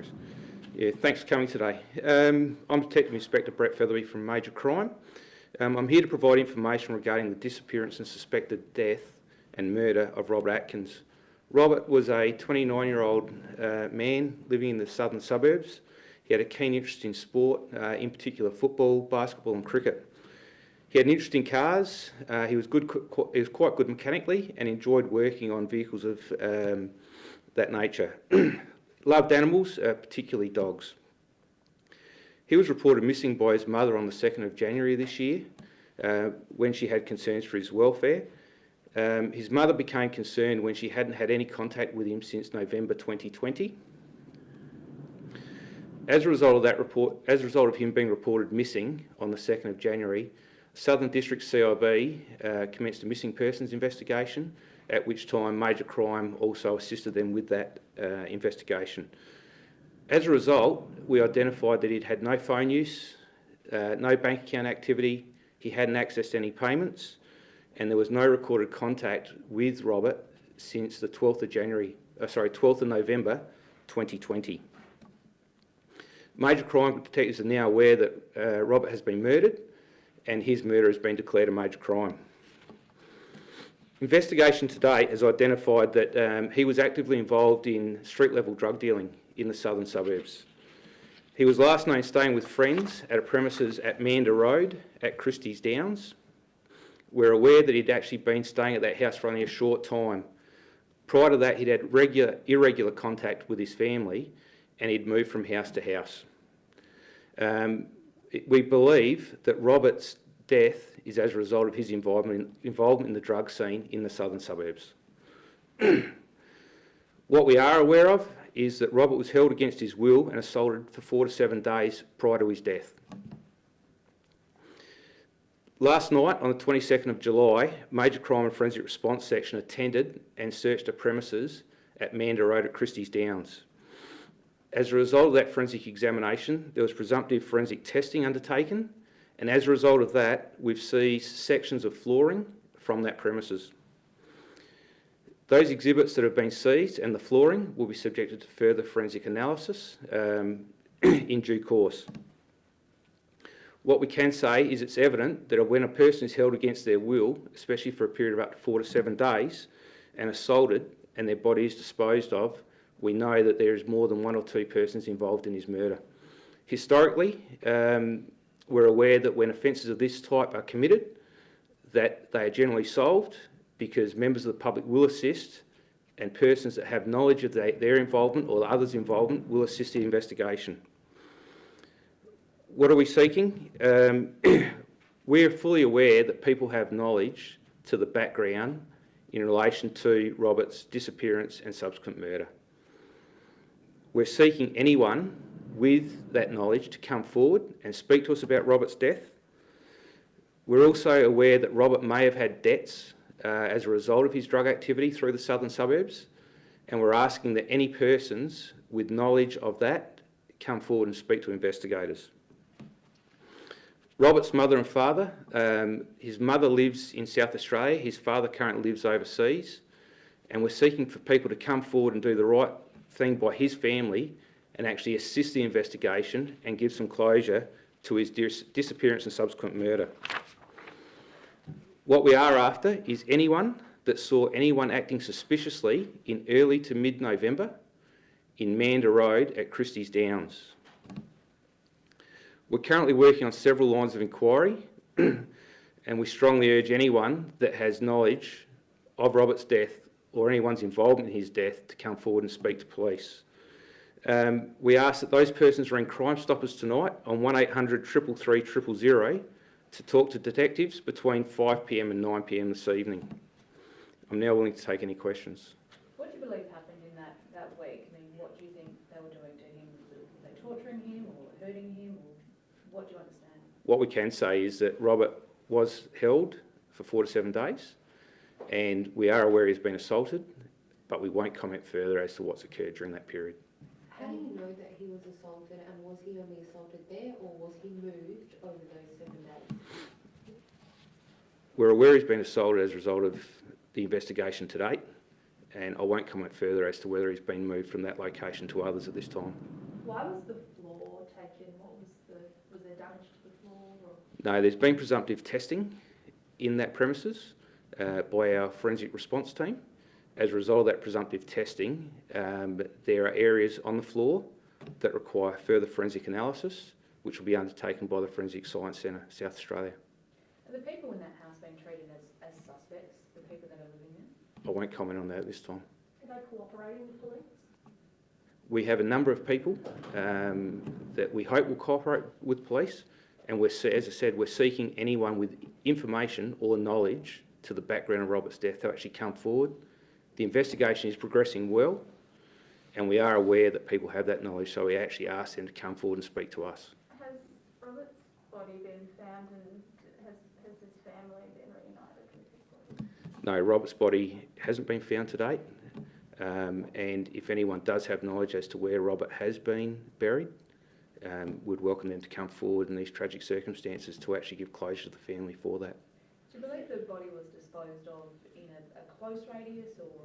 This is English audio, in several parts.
worries. Yeah, thanks for coming today. Um, I'm Detective Inspector Brett Featherby from Major Crime. Um, I'm here to provide information regarding the disappearance and suspected death and murder of Robert Atkins. Robert was a 29-year-old uh, man living in the southern suburbs. He had a keen interest in sport, uh, in particular football, basketball and cricket. He had an interest in cars. Uh, he was good. He was quite good mechanically and enjoyed working on vehicles of um, that nature. Loved animals, uh, particularly dogs. He was reported missing by his mother on the 2nd of January this year uh, when she had concerns for his welfare. Um, his mother became concerned when she hadn't had any contact with him since November 2020. As a result of that report, as a result of him being reported missing on the 2nd of January, Southern District CIB uh, commenced a missing persons investigation at which time Major Crime also assisted them with that uh, investigation. As a result, we identified that he'd had no phone use, uh, no bank account activity, he hadn't accessed any payments, and there was no recorded contact with Robert since the 12th of January, uh, sorry, 12th of November 2020. Major crime detectives are now aware that uh, Robert has been murdered and his murder has been declared a major crime. Investigation to date has identified that um, he was actively involved in street-level drug dealing in the southern suburbs. He was last known staying with friends at a premises at Mander Road at Christie's Downs. We're aware that he'd actually been staying at that house for only a short time. Prior to that, he'd had regular, irregular contact with his family and he'd moved from house to house. Um, we believe that Robert's death is as a result of his involvement in, involvement in the drug scene in the southern suburbs. what we are aware of is that Robert was held against his will and assaulted for four to seven days prior to his death. Last night, on the 22nd of July, Major Crime and Forensic Response Section attended and searched a premises at Mander Road at Christie's Downs. As a result of that forensic examination, there was presumptive forensic testing undertaken and as a result of that, we've seen sections of flooring from that premises. Those exhibits that have been seized and the flooring will be subjected to further forensic analysis um, in due course. What we can say is it's evident that when a person is held against their will, especially for a period of up to four to seven days, and assaulted and their body is disposed of, we know that there is more than one or two persons involved in his murder. Historically, um, we're aware that when offences of this type are committed, that they are generally solved because members of the public will assist and persons that have knowledge of their involvement or others' involvement will assist the investigation. What are we seeking? Um, we're fully aware that people have knowledge to the background in relation to Robert's disappearance and subsequent murder. We're seeking anyone with that knowledge to come forward and speak to us about Robert's death. We're also aware that Robert may have had debts uh, as a result of his drug activity through the southern suburbs, and we're asking that any persons with knowledge of that come forward and speak to investigators. Robert's mother and father, um, his mother lives in South Australia, his father currently lives overseas, and we're seeking for people to come forward and do the right thing by his family and actually assist the investigation and give some closure to his dis disappearance and subsequent murder. What we are after is anyone that saw anyone acting suspiciously in early to mid-November in Mander Road at Christie's Downs. We're currently working on several lines of inquiry and we strongly urge anyone that has knowledge of Robert's death or anyone's involvement in his death to come forward and speak to police. Um, we ask that those persons ring Crime Stoppers tonight on 1800 333 000 to talk to detectives between 5pm and 9pm this evening. I'm now willing to take any questions. What do you believe happened in that, that week? I mean, what do you think they were doing to him? Were they torturing him or hurting him? Or what do you understand? What we can say is that Robert was held for four to seven days and we are aware he's been assaulted, but we won't comment further as to what's occurred during that period. How do know that he was assaulted and was he only assaulted there or was he moved over those seven days? We're aware he's been assaulted as a result of the investigation to date and I won't comment further as to whether he's been moved from that location to others at this time. Why was the floor taken? What was the, was there damage to the floor or? No, there's been presumptive testing in that premises uh, by our forensic response team. As a result of that presumptive testing, um, there are areas on the floor that require further forensic analysis, which will be undertaken by the Forensic Science Centre, South Australia. Are the people in that house being treated as, as suspects, the people that are living there? I won't comment on that this time. Are they cooperating with police? We have a number of people um, that we hope will cooperate with police, and we're, as I said, we're seeking anyone with information or knowledge to the background of Robert's death to actually come forward. The investigation is progressing well, and we are aware that people have that knowledge, so we actually ask them to come forward and speak to us. Has Robert's body been found and has, has his family been reunited with his body? No, Robert's body hasn't been found to date, um, and if anyone does have knowledge as to where Robert has been buried, um, we'd welcome them to come forward in these tragic circumstances to actually give closure to the family for that. Do you believe the body was disposed of in a, a close radius or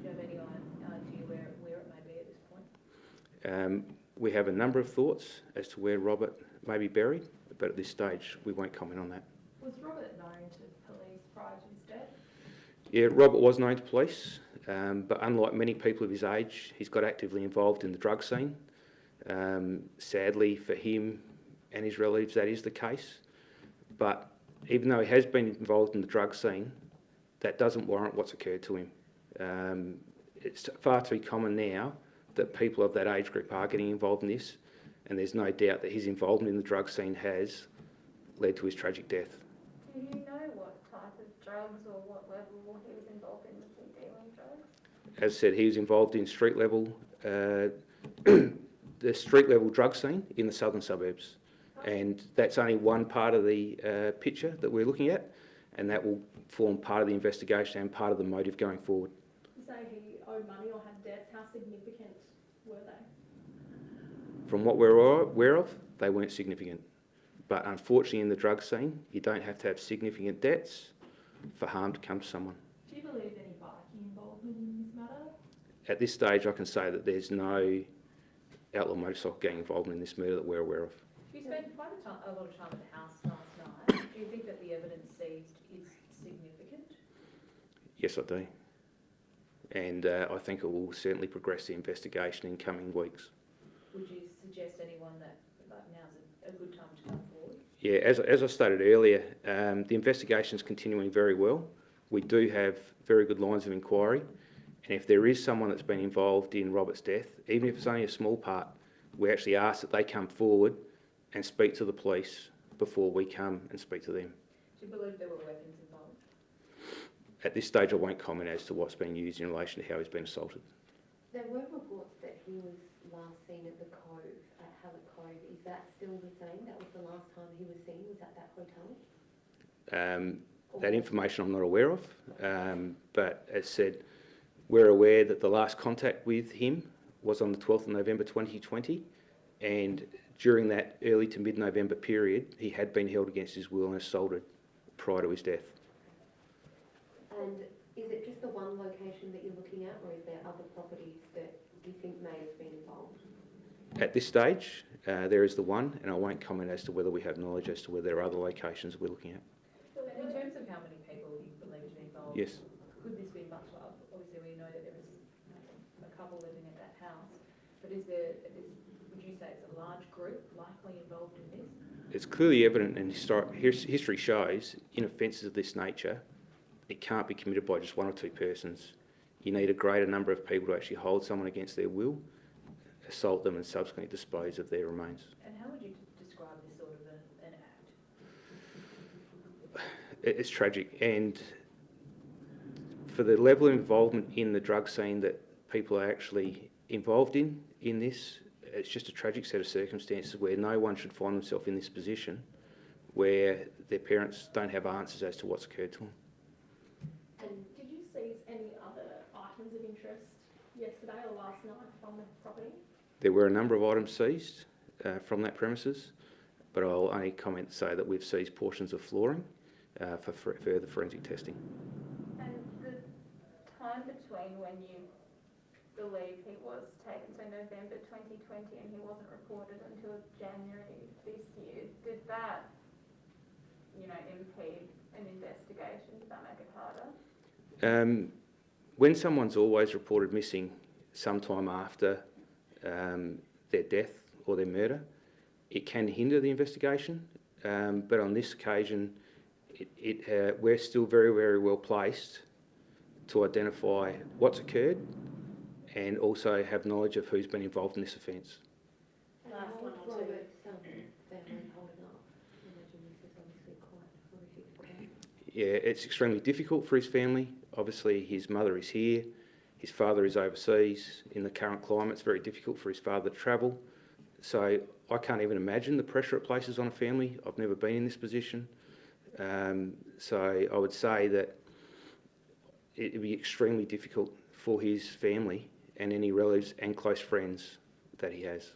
do you have any idea where, where it may be at this point? Um, we have a number of thoughts as to where Robert may be buried, but at this stage we won't comment on that. Was Robert known to police prior to his death? Yeah, Robert was known to police, um, but unlike many people of his age, he's got actively involved in the drug scene. Um, sadly for him and his relatives, that is the case. But even though he has been involved in the drug scene, that doesn't warrant what's occurred to him. Um, it's far too common now that people of that age group are getting involved in this, and there's no doubt that his involvement in the drug scene has led to his tragic death. Do you know what type of drugs or what level he was involved in? Was he dealing drugs? As I said, he was involved in street level, uh, the street level drug scene in the southern suburbs. And that's only one part of the uh, picture that we're looking at, and that will form part of the investigation and part of the motive going forward. You say he owed money or had debts. How significant were they? From what we're aware of, they weren't significant. But unfortunately, in the drug scene, you don't have to have significant debts for harm to come to someone. Do you believe any bikie involvement in this matter? At this stage, I can say that there's no outlaw motorcycle gang involvement in this murder that we're aware of. You spent quite a, a lot of time at the house last night. Do you think that the evidence seized is significant? Yes, I do. And uh, I think it will certainly progress the investigation in coming weeks. Would you suggest anyone that, like now's a, a good time to come forward? Yeah, as, as I stated earlier, um, the investigation is continuing very well. We do have very good lines of inquiry. And if there is someone that's been involved in Robert's death, even if it's only a small part, we actually ask that they come forward and speak to the police before we come and speak to them. Do you believe there were? At this stage, I won't comment as to what's been used in relation to how he's been assaulted. There were reports that he was last seen at the Cove, at Hallett Cove. Is that still the same? That was the last time he was seen, was at that hotel? Um, That information I'm not aware of, um, but as said, we're aware that the last contact with him was on the 12th of November 2020, and during that early to mid-November period, he had been held against his will and assaulted prior to his death. And is it just the one location that you're looking at, or is there other properties that you think may have been involved? At this stage, uh, there is the one, and I won't comment as to whether we have knowledge as to whether there are other locations we're looking at. And in terms of how many people you believe to be involved? Yes. Could this be much, of- obviously we know that there is a couple living at that house, but is there, is, would you say it's a large group likely involved in this? It's clearly evident and history shows in offences of this nature, it can't be committed by just one or two persons. You need a greater number of people to actually hold someone against their will, assault them and subsequently dispose of their remains. And how would you describe this sort of a, an act? It's tragic and for the level of involvement in the drug scene that people are actually involved in, in this, it's just a tragic set of circumstances where no one should find themselves in this position where their parents don't have answers as to what's occurred to them. Yesterday or last night from the property? There were a number of items seized uh, from that premises, but I'll only comment to say that we've seized portions of flooring uh, for for further forensic testing. And the time between when you believe he was taken, so November twenty twenty, and he wasn't reported until January this year. Did that, you know, impede an investigation? Did that make it harder? Um, when someone's always reported missing sometime after um, their death or their murder, it can hinder the investigation. Um, but on this occasion, it, it, uh, we're still very, very well placed to identify what's occurred and also have knowledge of who's been involved in this offence. And Last how one is or two. Robert's, family holding up? I imagine this is obviously quite horrific for them. Yeah, it's extremely difficult for his family. Obviously, his mother is here, his father is overseas. In the current climate, it's very difficult for his father to travel. So I can't even imagine the pressure it places on a family. I've never been in this position. Um, so I would say that it would be extremely difficult for his family and any relatives and close friends that he has.